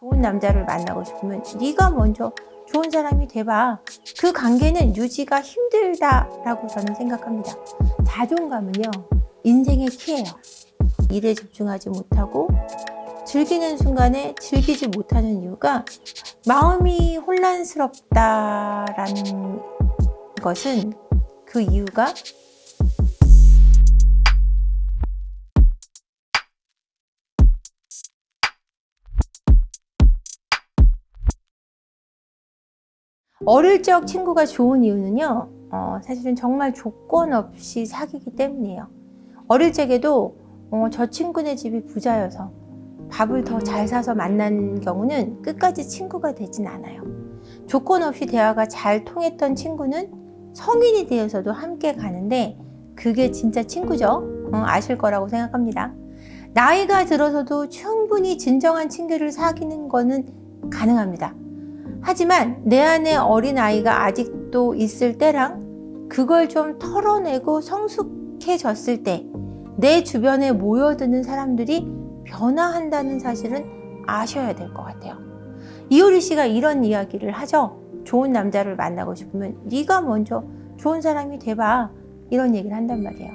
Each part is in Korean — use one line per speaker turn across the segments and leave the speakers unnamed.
좋은 남자를 만나고 싶으면 네가 먼저 좋은 사람이 돼봐. 그 관계는 유지가 힘들다라고 저는 생각합니다. 자존감은요, 인생의 키예요. 일에 집중하지 못하고 즐기는 순간에 즐기지 못하는 이유가 마음이 혼란스럽다라는 것은 그 이유가 어릴 적 친구가 좋은 이유는요 어, 사실은 정말 조건 없이 사귀기 때문이에요. 어릴 적에도 어, 저 친구네 집이 부자여서 밥을 더 잘 사서 만난 경우는 끝까지 친구가 되진 않아요. 조건 없이 대화가 잘 통했던 친구는 성인이 되어서도 함께 가는데 그게 진짜 친구죠? 어, 아실 거라고 생각합니다. 나이가 들어서도 충분히 진정한 친구를 사귀는 거는 가능합니다 하지만 내 안에 어린아이가 아직도 있을 때랑 그걸 좀 털어내고 성숙해졌을 때 내 주변에 모여드는 사람들이 변화한다는 사실은 아셔야 될 것 같아요. 이효리 씨가 이런 이야기를 하죠. 좋은 남자를 만나고 싶으면 네가 먼저 좋은 사람이 돼봐. 이런 얘기를 한단 말이에요.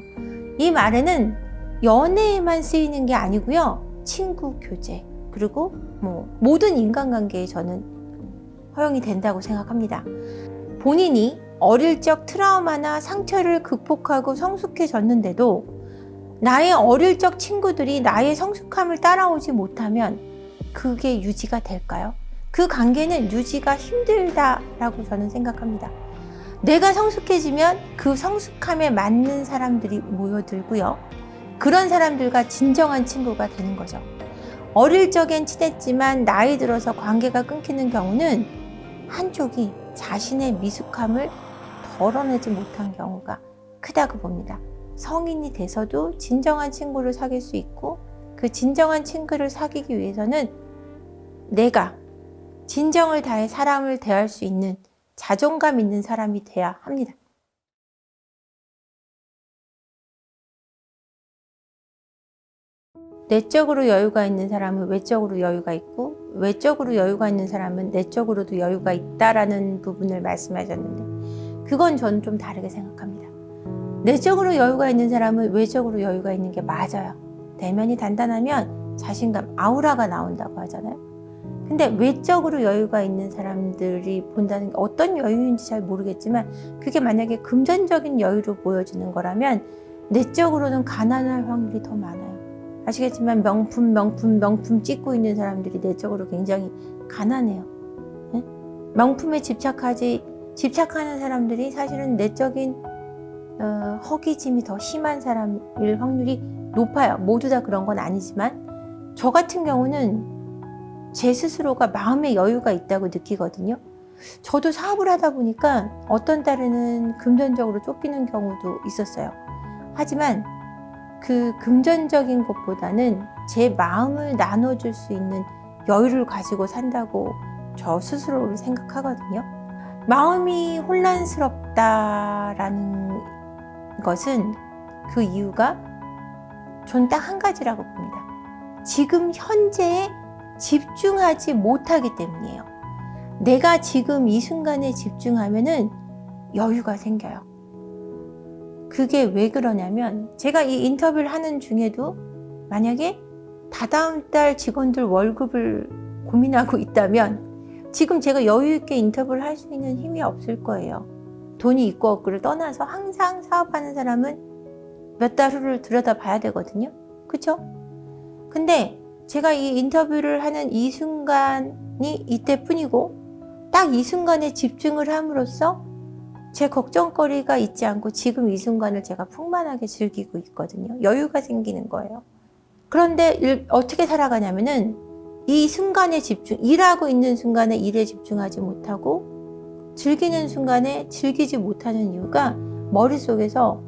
이 말에는 연애에만 쓰이는 게 아니고요. 친구, 교제, 그리고 뭐 모든 인간관계에 저는 허용이 된다고 생각합니다. 본인이 어릴 적 트라우마나 상처를 극복하고 성숙해졌는데도 나의 어릴 적 친구들이 나의 성숙함을 따라오지 못하면 그게 유지가 될까요? 그 관계는 유지가 힘들다라고 저는 생각합니다. 내가 성숙해지면 그 성숙함에 맞는 사람들이 모여들고요. 그런 사람들과 진정한 친구가 되는 거죠. 어릴 적엔 친했지만 나이 들어서 관계가 끊기는 경우는 한쪽이 자신의 미숙함을 덜어내지 못한 경우가 크다고 봅니다. 성인이 돼서도 진정한 친구를 사귈 수 있고 그 진정한 친구를 사귀기 위해서는 내가 진정을 다해 사람을 대할 수 있는 자존감 있는 사람이 돼야 합니다. 내적으로 여유가 있는 사람은 외적으로 여유가 있고 외적으로 여유가 있는 사람은 내적으로도 여유가 있다라는 부분을 말씀하셨는데 그건 저는 좀 다르게 생각합니다. 내적으로 여유가 있는 사람은 외적으로 여유가 있는 게 맞아요. 대면이 단단하면 자신감, 아우라가 나온다고 하잖아요. 근데 외적으로 여유가 있는 사람들이 본다는 게 어떤 여유인지 잘 모르겠지만 그게 만약에 금전적인 여유로 보여지는 거라면 내적으로는 가난할 확률이 더 많아요. 아시겠지만 명품 명품 명품 찍고 있는 사람들이 내적으로 굉장히 가난해요. 네? 명품에 집착하지 집착하는 사람들이 사실은 내적인 어, 허기짐이 더 심한 사람일 확률이 높아요. 모두 다 그런 건 아니지만 저 같은 경우는 제 스스로가 마음의 여유가 있다고 느끼거든요. 저도 사업을 하다 보니까 어떤 달에는 금전적으로 쫓기는 경우도 있었어요. 하지만 그 금전적인 것보다는 제 마음을 나눠줄 수 있는 여유를 가지고 산다고 저 스스로를 생각하거든요. 마음이 혼란스럽다라는 것은 그 이유가 전 딱 한 가지라고 봅니다. 지금 현재에 집중하지 못하기 때문이에요. 내가 지금 이 순간에 집중하면 여유가 생겨요. 그게 왜 그러냐면 제가 이 인터뷰를 하는 중에도 만약에 다다음 달 직원들 월급을 고민하고 있다면 지금 제가 여유 있게 인터뷰를 할 수 있는 힘이 없을 거예요. 돈이 있고 없고를 떠나서 항상 사업하는 사람은 몇 달 후를 들여다 봐야 되거든요. 그쵸? 근데 제가 이 인터뷰를 하는 이 순간이 이때뿐이고 딱 이 순간에 집중을 함으로써 제 걱정거리가 있지 않고 지금 이 순간을 제가 풍만하게 즐기고 있거든요. 여유가 생기는 거예요. 그런데 일, 어떻게 살아가냐면은 이 순간에 집중, 일하고 있는 순간에 일에 집중하지 못하고 즐기는 순간에 즐기지 못하는 이유가 머릿속에서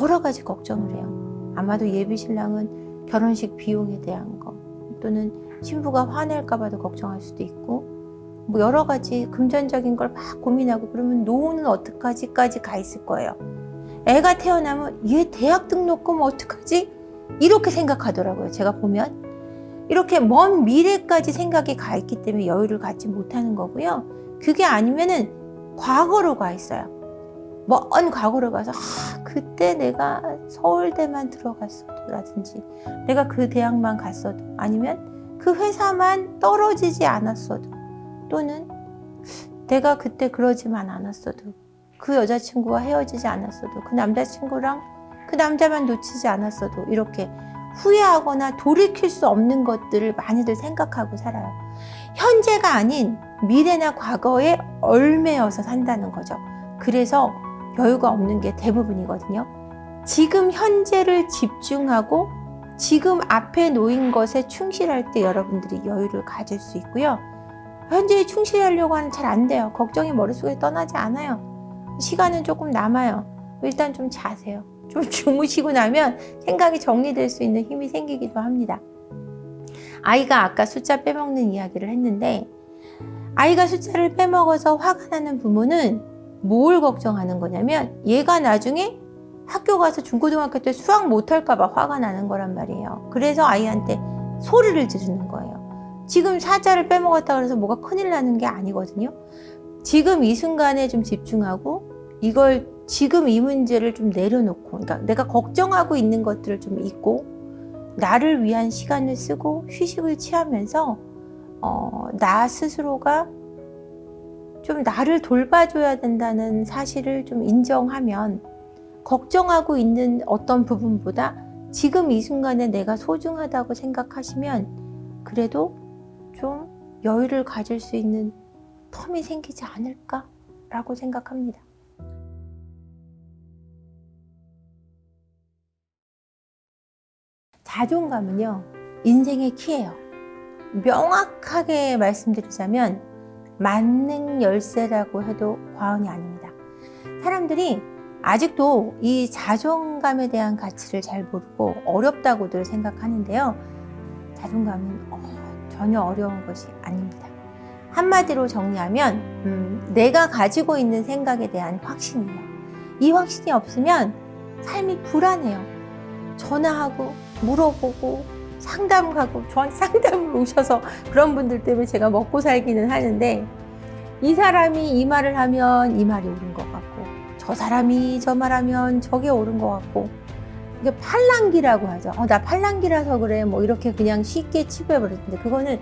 여러 가지 걱정을 해요. 아마도 예비 신랑은 결혼식 비용에 대한 거 또는 신부가 화낼까 봐도 걱정할 수도 있고 뭐 여러 가지 금전적인 걸 막 고민하고 그러면 노후는 어떡하지까지 가 있을 거예요. 애가 태어나면 얘 대학 등록금 어떡하지? 이렇게 생각하더라고요. 제가 보면. 이렇게 먼 미래까지 생각이 가 있기 때문에 여유를 갖지 못하는 거고요. 그게 아니면은 과거로 가 있어요. 먼 과거로 가서 아, 그때 내가 서울대만 들어갔어도라든지 내가 그 대학만 갔어도 아니면 그 회사만 떨어지지 않았어도 또는 내가 그때 그러지만 않았어도 그 여자친구와 헤어지지 않았어도 그 남자친구랑 그 남자만 놓치지 않았어도 이렇게 후회하거나 돌이킬 수 없는 것들을 많이들 생각하고 살아요. 현재가 아닌 미래나 과거에 얽매여서 산다는 거죠. 그래서 여유가 없는 게 대부분이거든요. 지금 현재를 집중하고 지금 앞에 놓인 것에 충실할 때 여러분들이 여유를 가질 수 있고요. 현재에 충실하려고 하면 잘안 돼요. 걱정이 머릿속에 떠나지 않아요. 시간은 조금 남아요. 일단 좀 자세요. 좀 주무시고 나면 생각이 정리될 수 있는 힘이 생기기도 합니다. 아이가 아까 숫자 빼먹는 이야기를 했는데 아이가 숫자를 빼먹어서 화가 나는 부모는 뭘 걱정하는 거냐면 얘가 나중에 학교 가서 중고등학교 때 수학 못할까 봐 화가 나는 거란 말이에요. 그래서 아이한테 소리를 지르는 거예요. 지금 사자를 빼먹었다 그래서 뭐가 큰일 나는 게 아니거든요. 지금 이 순간에 좀 집중하고 이걸 지금 이 문제를 좀 내려놓고 그러니까 내가 걱정하고 있는 것들을 좀 잊고 나를 위한 시간을 쓰고 휴식을 취하면서 어, 나 스스로가 좀 나를 돌봐줘야 된다는 사실을 좀 인정하면 걱정하고 있는 어떤 부분보다 지금 이 순간에 내가 소중하다고 생각하시면 그래도 좀 여유를 가질 수 있는 텀이 생기지 않을까 라고 생각합니다. 자존감은요, 인생의 키예요. 명확하게 말씀드리자면 만능 열쇠라고 해도 과언이 아닙니다. 사람들이 아직도 이 자존감에 대한 가치를 잘 모르고 어렵다고들 생각하는데요. 자존감은 어, 전혀 어려운 것이 아닙니다. 한마디로 정리하면 음, 내가 가지고 있는 생각에 대한 확신이에요. 이 확신이 없으면 삶이 불안해요. 전화하고 물어보고 상담 가고 저한테 상담을 오셔서 그런 분들 때문에 제가 먹고 살기는 하는데 이 사람이 이 말을 하면 이 말이 옳은 것 같고 저 사람이 저 말하면 저게 옳은 것 같고 이게 팔랑기라고 하죠. 어, 나 팔랑기라서 그래 뭐 이렇게 그냥 쉽게 치부해버렸는데 그거는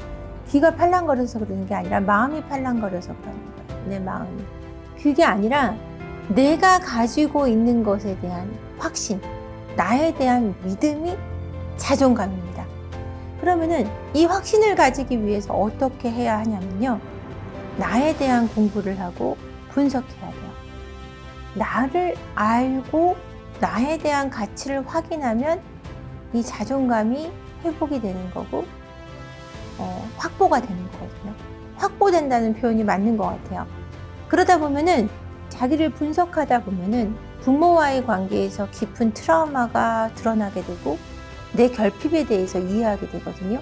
귀가 팔랑거려서 그러는 게 아니라 마음이 팔랑거려서 그러는 거예요. 내 마음이. 그게 아니라 내가 가지고 있는 것에 대한 확신, 나에 대한 믿음이 자존감입니다. 그러면은 이 확신을 가지기 위해서 어떻게 해야 하냐면요. 나에 대한 공부를 하고 분석해야 돼요. 나를 알고 나에 대한 가치를 확인하면 이 자존감이 회복이 되는 거고 어, 확보가 되는 거거든요. 확보된다는 표현이 맞는 것 같아요. 그러다 보면은 자기를 분석하다 보면은 부모와의 관계에서 깊은 트라우마가 드러나게 되고 내 결핍에 대해서 이해하게 되거든요.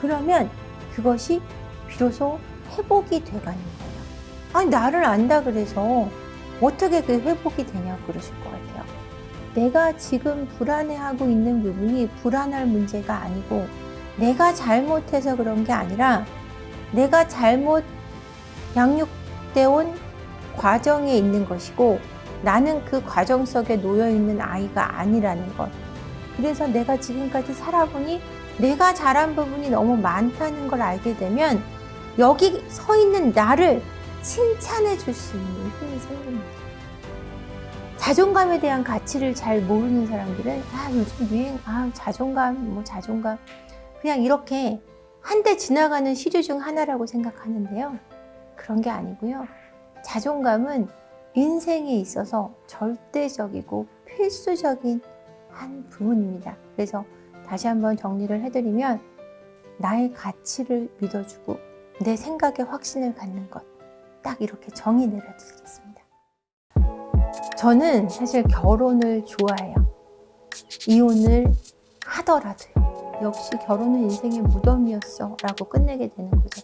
그러면 그것이 비로소 회복이 돼가는 거예요. 아니, 나를 안다 그래서 어떻게 그 회복이 되냐고 그러실 것 같아요. 내가 지금 불안해하고 있는 부분이 불안할 문제가 아니고 내가 잘못해서 그런 게 아니라 내가 잘못 양육돼 온 과정에 있는 것이고 나는 그 과정 속에 놓여 있는 아이가 아니라는 것. 그래서 내가 지금까지 살아보니 내가 잘한 부분이 너무 많다는 걸 알게 되면 여기 서 있는 나를 칭찬해 줄 수 있는 힘이 생깁니다. 자존감에 대한 가치를 잘 모르는 사람들은 아 요즘 유행 아 자존감 뭐 자존감 그냥 이렇게 한 대 지나가는 시류 중 하나라고 생각하는데요. 그런 게 아니고요. 자존감은 인생에 있어서 절대적이고 필수적인 한 부분입니다. 그래서 다시 한번 정리를 해드리면 나의 가치를 믿어주고 내 생각에 확신을 갖는 것. 딱 이렇게 정의 내려드리겠습니다. 저는 사실 결혼을 좋아해요. 이혼을 하더라도요. 역시 결혼은 인생의 무덤이었어 라고 끝내게 되는 거죠.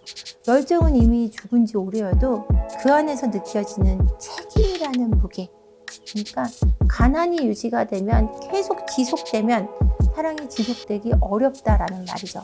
열정은 이미 죽은 지 오래여도 그 안에서 느껴지는 책임이라는 무게 그러니까 가난이 유지가 되면 계속 지속되면 사랑이 지속되기 어렵다라는 말이죠.